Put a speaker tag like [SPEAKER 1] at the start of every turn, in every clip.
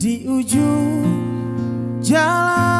[SPEAKER 1] di ujung jalan.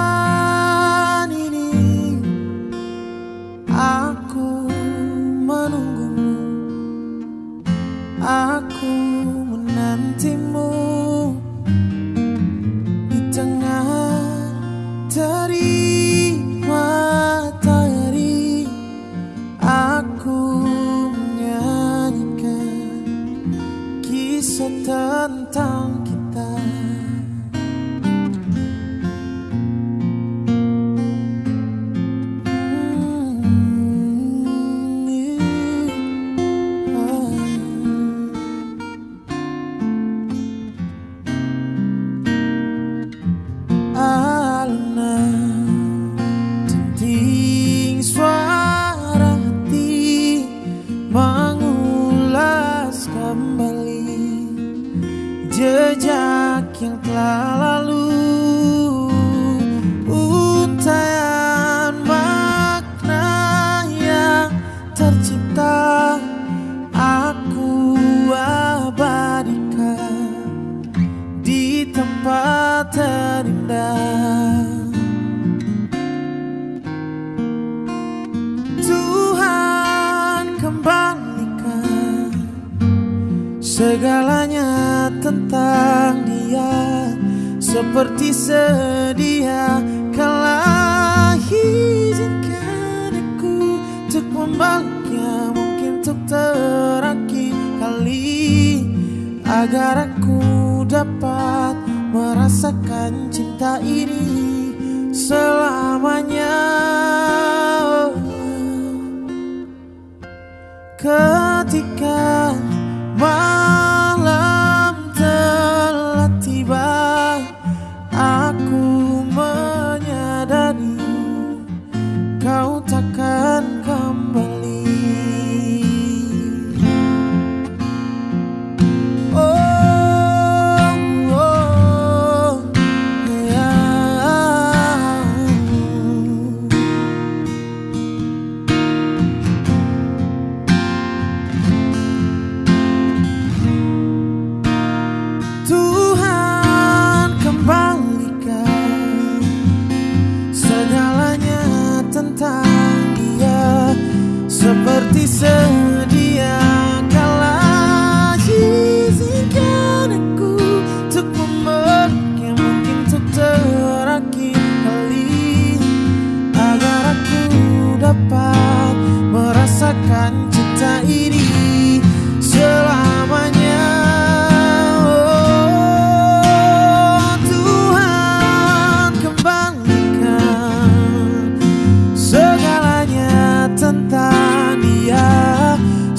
[SPEAKER 1] jejak yang telah lalu. Segalanya tentang dia Seperti sedia Kala izinkan aku Untuk membaliknya Mungkin untuk terakhir kali Agar aku dapat Merasakan cinta ini Selamanya. Ketika Malam seperti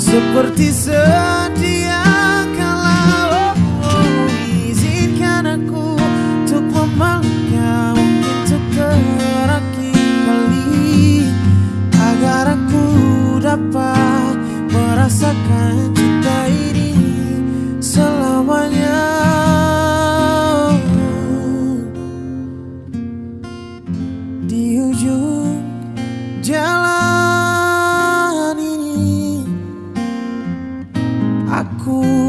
[SPEAKER 1] seperti sedia kala oh, izinkan aku untuk mungkin untuk terakhir kali agar aku dapat merasakan cinta ini selamanya. Di ujung jalan Aku